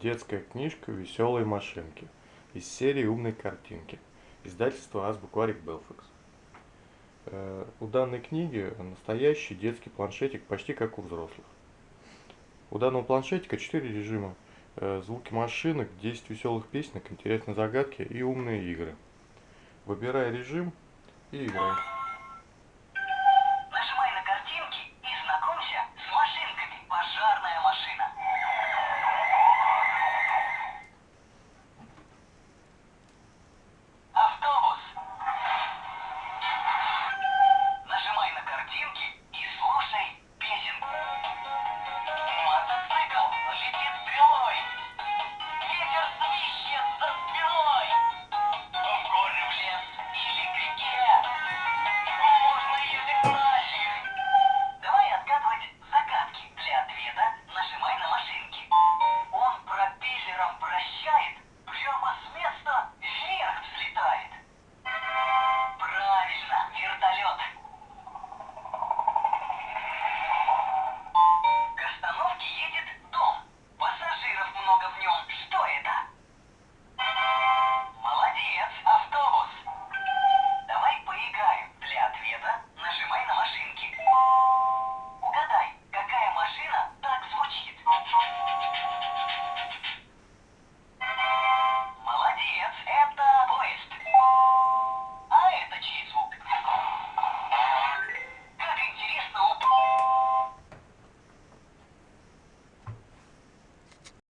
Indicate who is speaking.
Speaker 1: Детская книжка «Веселые машинки» из серии «Умные картинки». Издательство Азбукварик Белфикс. Э, у данной книги настоящий детский планшетик, почти как у взрослых. У данного планшетика 4 режима. Э, звуки машинок, 10 веселых песенок, интересные загадки и умные игры. Выбирай режим и играй.
Speaker 2: что в нем. Что это? Молодец, автобус. Давай поиграем. Для ответа нажимай на машинки. Угадай, какая машина так звучит.